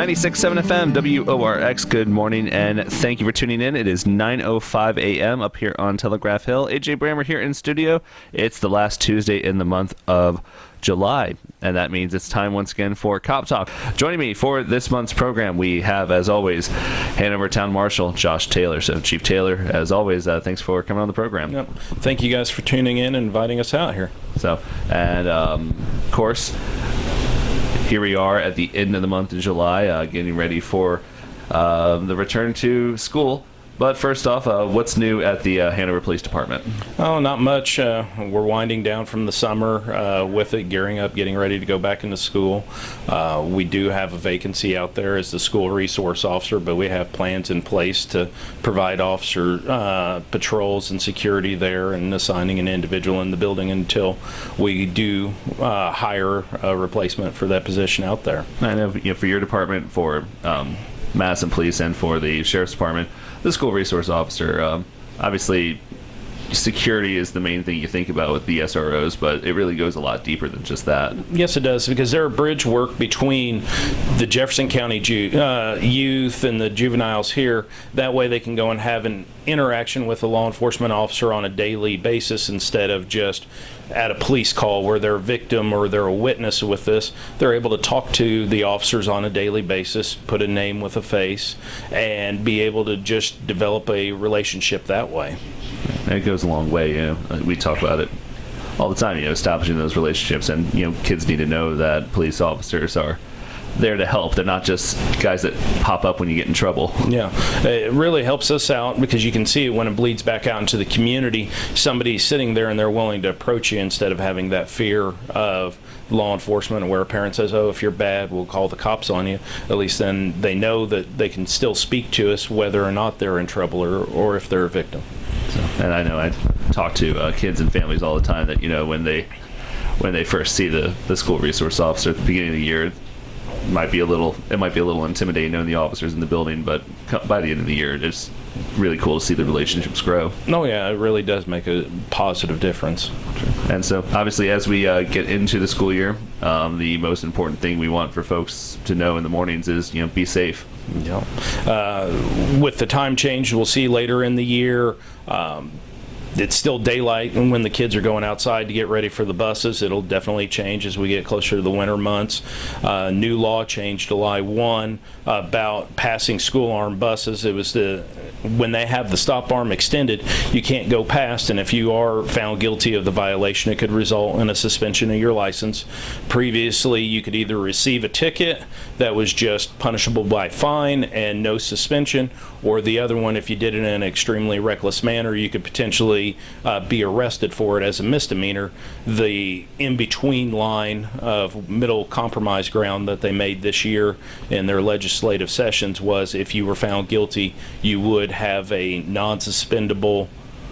96.7 FM, WORX, good morning, and thank you for tuning in. It is 9.05 a.m. up here on Telegraph Hill. AJ Brammer here in studio. It's the last Tuesday in the month of July, and that means it's time once again for Cop Talk. Joining me for this month's program, we have, as always, Hanover Town Marshal Josh Taylor. So, Chief Taylor, as always, uh, thanks for coming on the program. Yep. Thank you guys for tuning in and inviting us out here. So, and um, of course, here we are at the end of the month of July, uh, getting ready for uh, the return to school. But first off, uh, what's new at the uh, Hanover Police Department? Oh, not much. Uh, we're winding down from the summer uh, with it, gearing up, getting ready to go back into school. Uh, we do have a vacancy out there as the school resource officer, but we have plans in place to provide officer uh, patrols and security there and assigning an individual in the building until we do hire a replacement for that position out there. I know, you know for your department, for um, Madison Police, and for the Sheriff's Department the school resource officer. Um, obviously, security is the main thing you think about with the SROs, but it really goes a lot deeper than just that. Yes, it does, because they're a bridge work between the Jefferson County ju- uh, youth and the juveniles here. That way they can go and have an interaction with a law enforcement officer on a daily basis instead of just at a police call where they're a victim or they're a witness with this. They're able to talk to the officers on a daily basis, put a name with a face, and be able to just develop a relationship that way. It goes a long way. You know, we talk about it all the time. You know, establishing those relationships, and you know, kids need to know that police officers are there to help. They're not just guys that pop up when you get in trouble. Yeah, it really helps us out because you can see when it bleeds back out into the community. Somebody's sitting there and they're willing to approach you instead of having that fear of law enforcement where a parent says, oh, if you're bad, we'll call the cops on you. At least then they know that they can still speak to us whether or not they're in trouble or, or if they're a victim. So, and I know I talk to uh, kids and families all the time that, you know, when they when they first see the, the school resource officer at the beginning of the year, might be a little it might be a little intimidating knowing the officers in the building, but by the end of the year, it's really cool to see the relationships grow. Oh yeah, it really does make a positive difference. And so, obviously, as we uh, get into the school year, um, the most important thing we want for folks to know in the mornings is you know be safe. Yeah. Uh, with the time change, we'll see later in the year. Um, it's still daylight and when the kids are going outside to get ready for the buses it'll definitely change as we get closer to the winter months. Uh, new law changed july 1 about passing school arm buses. It was the when they have the stop arm extended you can't go past and if you are found guilty of the violation it could result in a suspension of your license. Previously you could either receive a ticket that was just punishable by fine and no suspension or the other one if you did it in an extremely reckless manner you could potentially actually uh, be arrested for it as a misdemeanor. The in-between line of middle compromise ground that they made this year in their legislative sessions was if you were found guilty, you would have a non-suspendable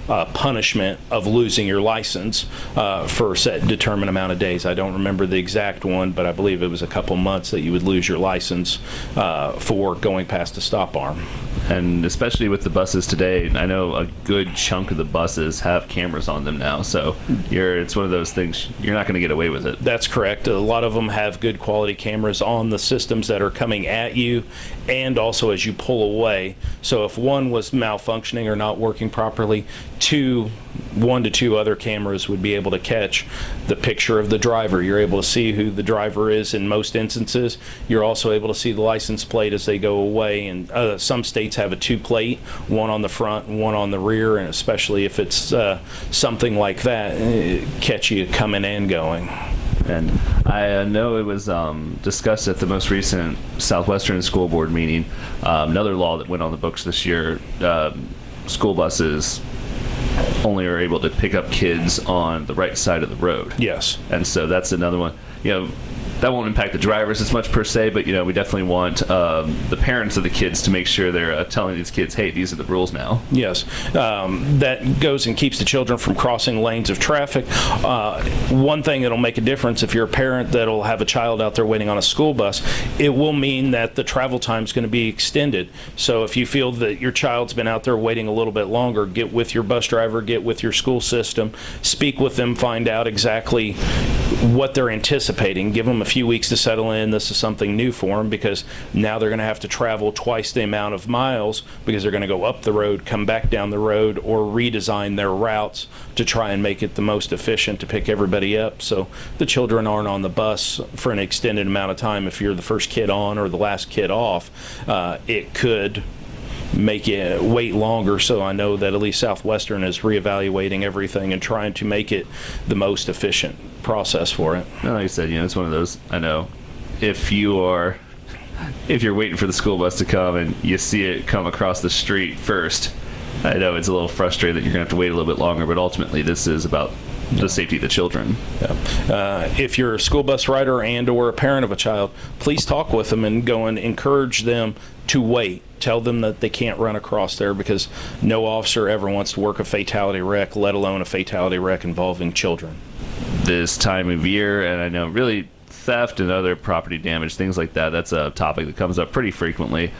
uh, punishment of losing your license uh, for a set determined amount of days. I don't remember the exact one, but I believe it was a couple months that you would lose your license uh, for going past a stop arm and especially with the buses today, I know a good chunk of the buses have cameras on them now. So you're it's one of those things you're not going to get away with it. That's correct. A lot of them have good quality cameras on the systems that are coming at you, and also as you pull away. So if one was malfunctioning or not working properly, two one to two other cameras would be able to catch the picture of the driver. You're able to see who the driver is in most instances. You're also able to see the license plate as they go away. And uh, some states have a two plate, one on the front and one on the rear. And especially if it's uh, something like that, catch you coming and going. And I uh, know it was um, discussed at the most recent Southwestern School Board meeting. Um, another law that went on the books this year uh, school buses only are able to pick up kids on the right side of the road. Yes. And so that's another one. You know, that won't impact the drivers as much per se, but you know we definitely want um, the parents of the kids to make sure they're uh, telling these kids, hey, these are the rules now. Yes, um, that goes and keeps the children from crossing lanes of traffic. Uh, one thing that'll make a difference if you're a parent that'll have a child out there waiting on a school bus, it will mean that the travel time is going to be extended. So if you feel that your child's been out there waiting a little bit longer, get with your bus driver, get with your school system, speak with them, find out exactly what they're anticipating. Give them a few weeks to settle in. This is something new for them because now they're going to have to travel twice the amount of miles because they're going to go up the road, come back down the road, or redesign their routes to try and make it the most efficient to pick everybody up. So the children aren't on the bus for an extended amount of time. If you're the first kid on or the last kid off, uh, it could make it wait longer. So I know that at least Southwestern is reevaluating everything and trying to make it the most efficient process for it. And like I said, you know, it's one of those. I know if you are if you're waiting for the school bus to come and you see it come across the street first, I know it's a little frustrating that you're gonna have to wait a little bit longer. But ultimately, this is about the safety of the children. Uh, if you're a school bus rider and or a parent of a child, please talk with them and go and encourage them to wait. Tell them that they can't run across there because no officer ever wants to work a fatality wreck, let alone a fatality wreck involving children. This time of year, and I know really theft and other property damage, things like that. That's a topic that comes up pretty frequently,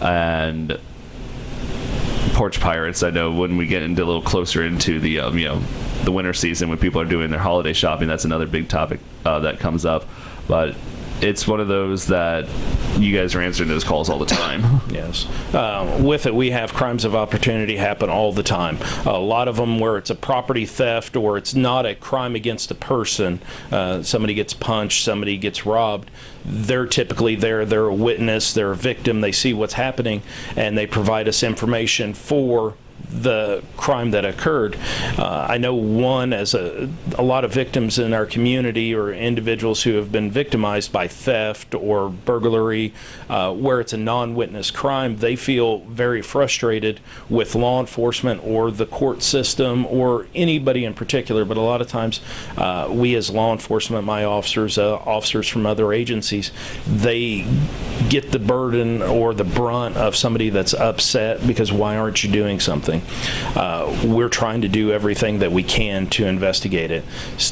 and porch pirates. I know when we get into a little closer into the um, you know the winter season when people are doing their holiday shopping, that's another big topic uh, that comes up. But it's one of those that you guys are answering those calls all the time. Yes. Uh, with it, we have crimes of opportunity happen all the time. A lot of them where it's a property theft or it's not a crime against a person. Uh, somebody gets punched, somebody gets robbed. They're typically there. They're a witness. They're a victim. They see what's happening, and they provide us information for the crime that occurred. Uh, I know one as a, a lot of victims in our community or individuals who have been victimized by theft or burglary, uh, where it's a non-witness crime, they feel very frustrated with law enforcement or the court system or anybody in particular. But a lot of times, uh, we as law enforcement, my officers, uh, officers from other agencies, they get the burden or the brunt of somebody that's upset because why aren't you doing something? Uh, we're trying to do everything that we can to investigate it.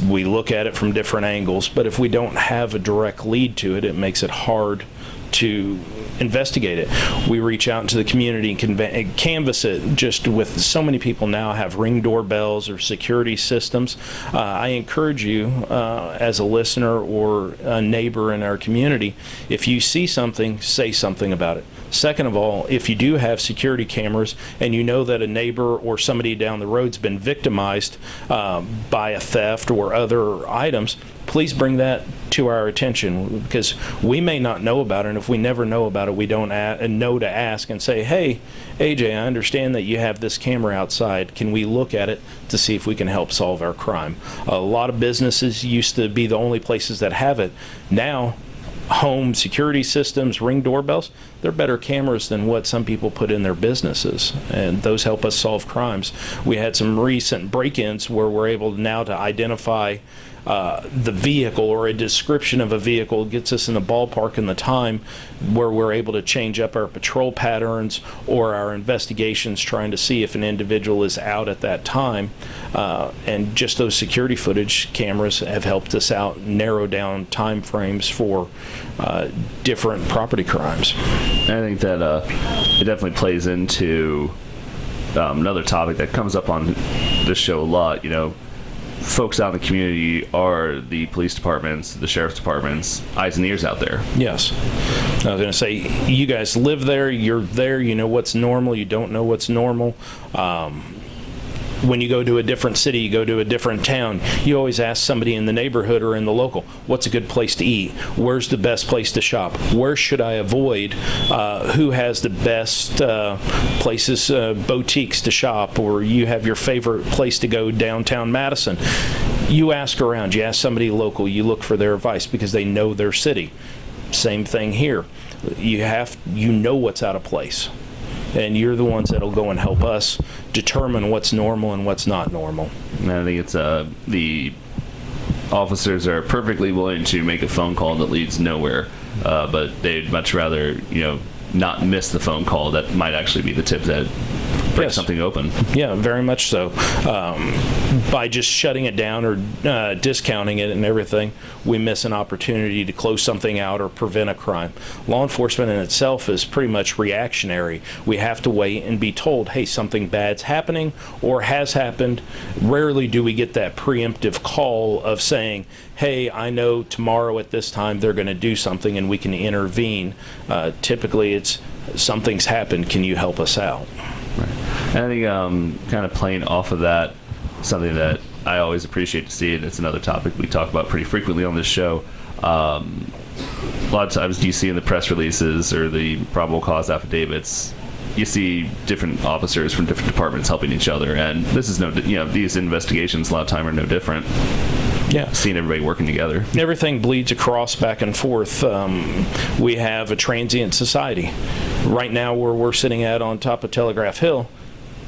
We look at it from different angles, but if we don't have a direct lead to it, it makes it hard to investigate it. We reach out into the community and canvass it just with so many people now have ring doorbells or security systems. Uh, I encourage you uh, as a listener or a neighbor in our community, if you see something, say something about it. Second of all, if you do have security cameras and you know that a neighbor or somebody down the road's been victimized uh, by a theft or other items, please bring that to our attention because we may not know about it. And if we never know about it, we don't know to ask and say, hey, AJ, I understand that you have this camera outside. Can we look at it to see if we can help solve our crime? A lot of businesses used to be the only places that have it. Now, home security systems, ring doorbells, they're better cameras than what some people put in their businesses. And those help us solve crimes. We had some recent break ins where we're able now to identify uh, the vehicle or a description of a vehicle gets us in the ballpark in the time where we're able to change up our patrol patterns or our investigations trying to see if an individual is out at that time. Uh, and just those security footage cameras have helped us out narrow down time frames for uh, different property crimes. I think that uh, it definitely plays into um, another topic that comes up on this show a lot. You know, folks out in the community are the police departments, the sheriff's departments, eyes and ears out there. Yes. I was going to say, you guys live there, you're there, you know what's normal, you don't know what's normal. Um, when you go to a different city, you go to a different town, you always ask somebody in the neighborhood or in the local, what's a good place to eat? Where's the best place to shop? Where should I avoid? Uh, who has the best uh, places, uh, boutiques to shop? Or you have your favorite place to go downtown Madison? You ask around, you ask somebody local, you look for their advice because they know their city. Same thing here. You have, you know what's out of place and you're the ones that'll go and help us determine what's normal and what's not normal. And I think it's uh, the officers are perfectly willing to make a phone call that leads nowhere, uh, but they'd much rather you know not miss the phone call that might actually be the tip that break Yes. something open. Yeah, very much so. Um, by just shutting it down or uh, discounting it and everything, we miss an opportunity to close something out or prevent a crime. Law enforcement in itself is pretty much reactionary. We have to wait and be told, hey, something bad's happening or has happened. Rarely do we get that preemptive call of saying, hey, I know tomorrow at this time they're going to do something and we can intervene. Uh, typically, it's something's happened. Can you help us out? And I think um, kind of playing off of that, something that I always appreciate to see, and it's another topic we talk about pretty frequently on this show. Um, a lot of times you see in the press releases or the probable cause affidavits, you see different officers from different departments helping each other, and this is no, you know, these investigations a lot of time are no different. Yeah. Seeing everybody working together. everything bleeds across back and forth. Um, we have a transient society. Right now, where we're sitting at on top of Telegraph Hill,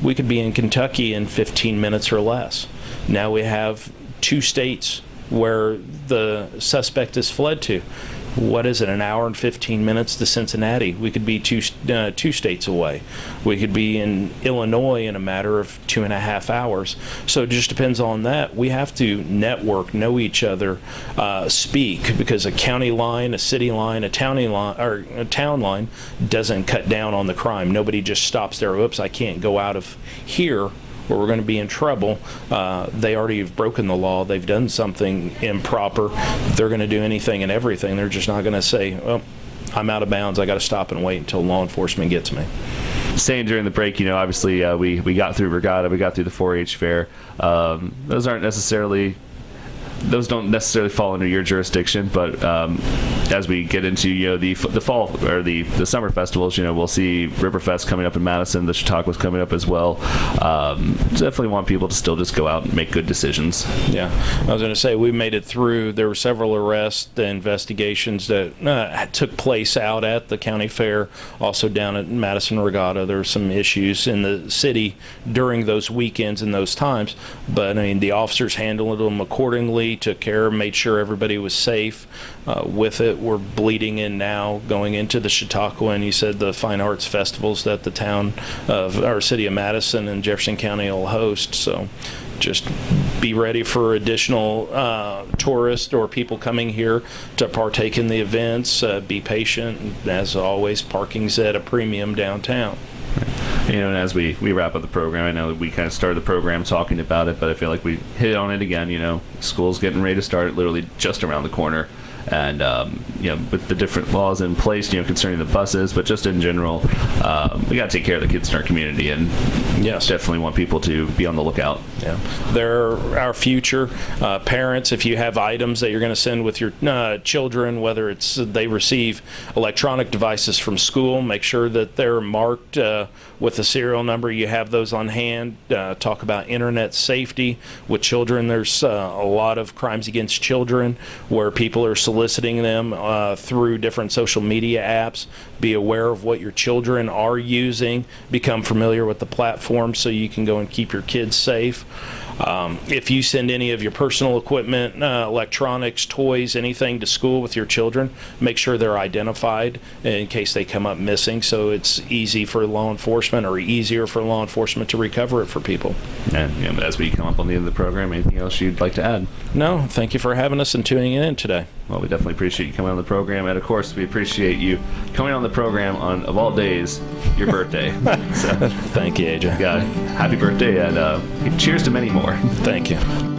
we could be in Kentucky in 15 minutes or less. Now we have two states where the suspect has fled to. What is it, an hour and 15 minutes to Cincinnati? We could be two, uh, two states away. We could be in Illinois in a matter of two and a half hours. So it just depends on that. We have to network, know each other, uh, speak, because a county line, a city line, a towny line, or a town line doesn't cut down on the crime. Nobody just stops there. Oops, I can't go out of here or we're going to be in trouble. Uh, they already have broken the law. They've done something improper. They're going to do anything and everything. They're just not going to say, well, I'm out of bounds. I got to stop and wait until law enforcement gets me. saying during the break, you know, obviously uh, we we got through regatta, we got through the 4-H fair. Um, those aren't necessarily those don't necessarily fall under your jurisdiction, but um, as we get into you know the the fall or the the summer festivals, you know, we'll see Riverfest coming up in Madison, the Chautauqua's coming up as well. Um, definitely want people to still just go out and make good decisions. Yeah, I was going to say we made it through. There were several arrests, the investigations that uh, took place out at the county fair, also down at Madison Regatta. There were some issues in the city during those weekends and those times, but I mean the officers handled them accordingly, took care, made sure everybody was safe. Uh, with it, we're bleeding in now, going into the Chautauqua, and you said the fine arts festivals that the town of our city of Madison and Jefferson County will host. So just be ready for additional uh, tourists or people coming here to partake in the events. Uh, be patient. As always, parking's at a premium downtown. You know, and as we, we wrap up the program, I know we kind of started the program talking about it, but I feel like we hit on it again. You know, school's getting ready to start, literally just around the corner, and um, you know, with the different laws in place, you know, concerning the buses, but just in general, um, we got to take care of the kids in our community, and Yes. definitely want people to be on the lookout. Yeah, they're our future. Uh, parents, if you have items that you're going to send with your uh, children, whether it's they receive electronic devices from school, make sure that they're marked uh, with a serial number. You have those on hand. Uh, talk about internet safety with children. There's uh, a lot of crimes against children where people are soliciting them uh, through different social media apps. Be aware of what your children are using. Become familiar with the platform so you can go and keep your kids safe. Um, if you send any of your personal equipment, uh, electronics, toys, anything to school with your children, make sure they're identified in case they come up missing so it's easy for law enforcement or easier for law enforcement to recover it for people. And you know, as we come up on the end of the program, anything else you'd like to add? No, thank you for having us and tuning in today. Well, we definitely appreciate you coming on the program, and of course, we appreciate you coming on the program on of all days, your birthday. so, Thank you, AJ. yeah, happy birthday, and uh, cheers to many more. Thank you.